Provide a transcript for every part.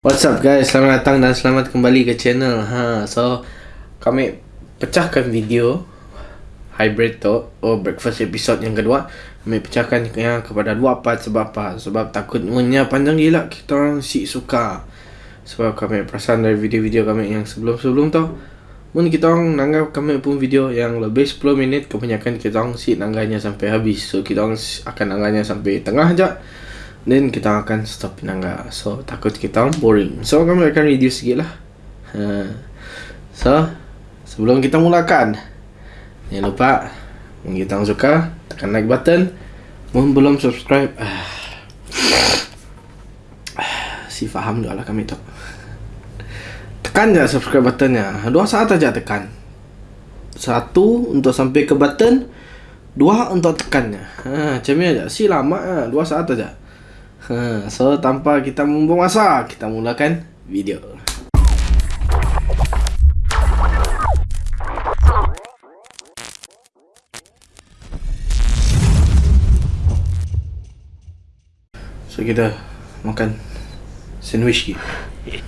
What's up guys, selamat datang dan selamat kembali ke channel. Ha, So, kami pecahkan video Hybrid tu, oh breakfast episode yang kedua. Kami pecahkan yang kepada dua part sebab apa? Sebab takutnya panjang gila kita orang si suka. Sebab kami perasan dari video-video kami yang sebelum-sebelum tu Mungkin kita orang nanggap kami pun video yang lebih 10 minit. Kebanyakan kita orang si nangganya sampai habis. So kita orang akan nangganya sampai tengah aja Then kita akan stop nangga So takut kita boring. So kami akan reduce sikit lah. Ha. So Sebelum kita mulakan Jangan lupa Mungkin kita suka Tekan like button. Mohon belum subscribe. Ah. Si faham juga lah kami tu. Tekan je subscribe buttonnya. Dua saat aja tekan. Satu untuk sampai ke button Dua untuk tekannya. Ha, Macam ni aja. Si lama ha. Dua saat aja Ha, so tanpa kita membuang masa, kita mulakan video. So kita makan sandwich.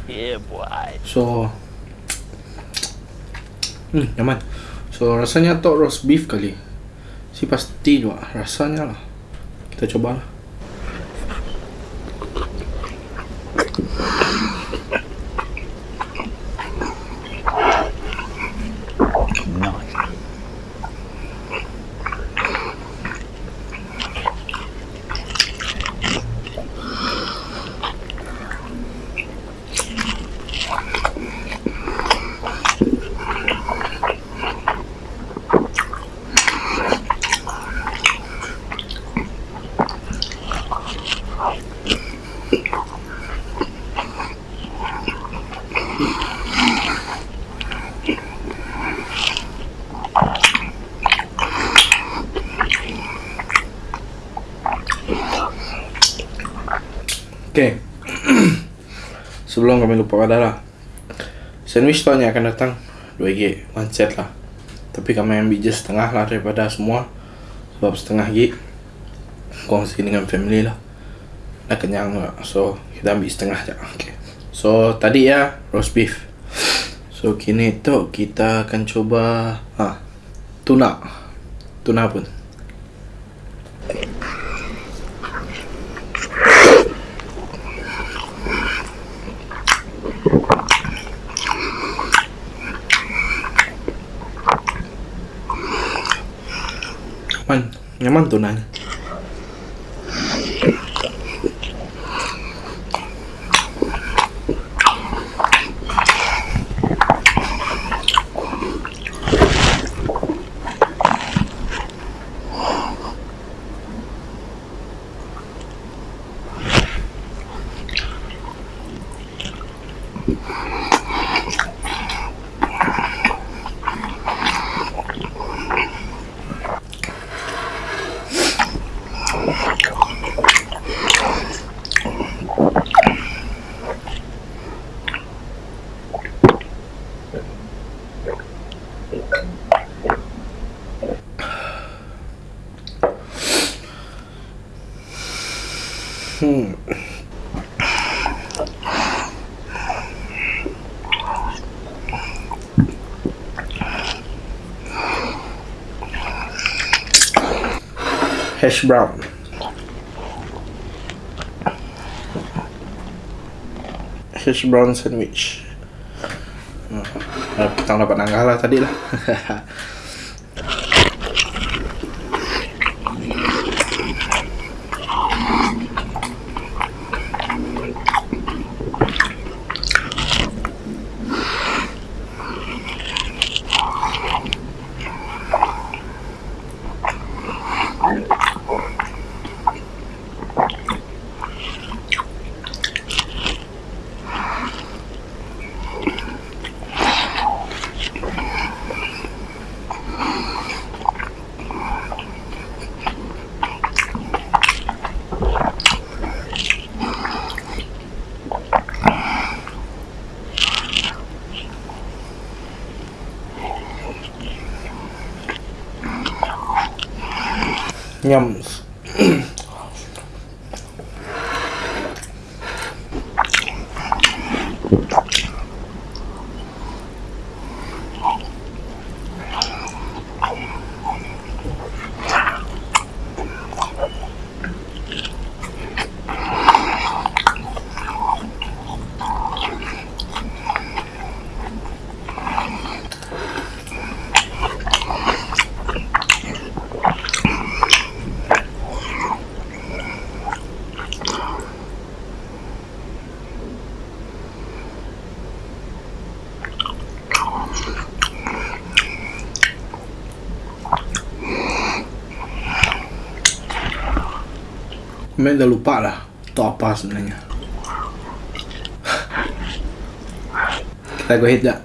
Yeah, boy. So Hmm, nyaman. So rasanya tu roast beef kali. Si pasti juga rasanya lah. Kita coba lah. Okay Sebelum kami lupa pada lah Sandwich tu hanya akan datang 2G One set lah. Tapi kami ambil just setengah lah daripada semua Sebab setengah G Kongsi dengan family lah. Dah kenyang lah So kita ambil setengah je. Okay. So tadi ya Roast beef. So kini tu kita akan coba ha, Tuna. Tuna pun Nyaman, nyaman tu nanya. Hmm. Hash brown. Hash brown sandwich. Hmm. Kita dapat nanggah lah tadi lah. Nhầm Memang dah lupa lah Itu apa sebenarnya Kita go ahead tak?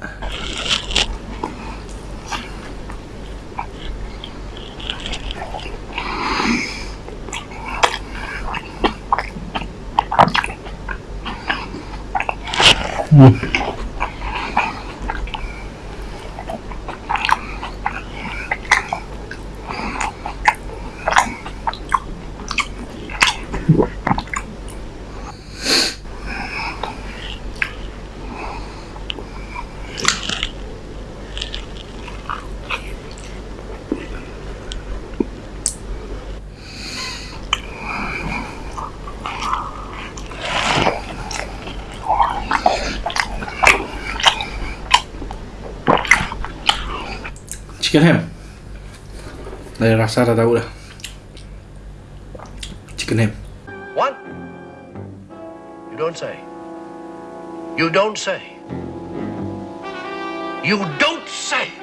Chicken ham Dari rasa dah tahu dah Chicken ham What? You don't say. You don't say. You don't say.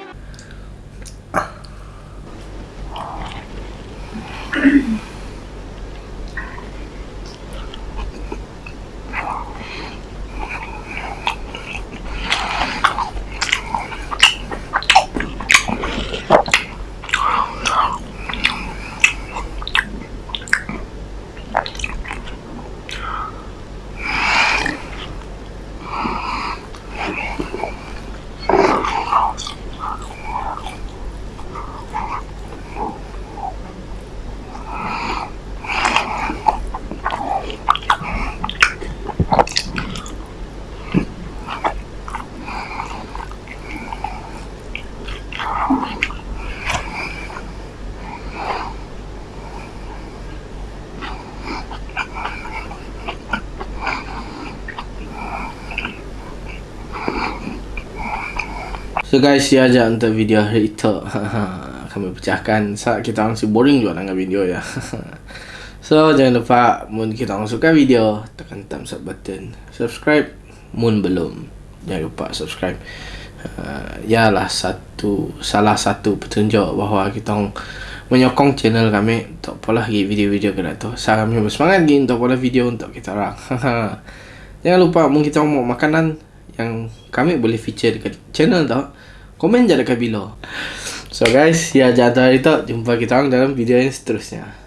So guys, ya aja untuk video hari itu. Kami pecahkan saat kita orang si boring juga dengan video ya. so jangan lupa mun kita orang suka video tekan thumbs up button. Subscribe mun belum. Jangan lupa subscribe. Uh, ya lah satu salah satu petunjuk bahawa kita orang menyokong channel kami untuk pola lagi video-video ke tu. Saya kami bersemangat lagi untuk pola video untuk kita orang. Jangan lupa mungkin kita mau makanan yang kami boleh feature dekat channel tu. Komen je dekat below. So guys, ya jangan tu jumpa kita orang dalam video yang seterusnya.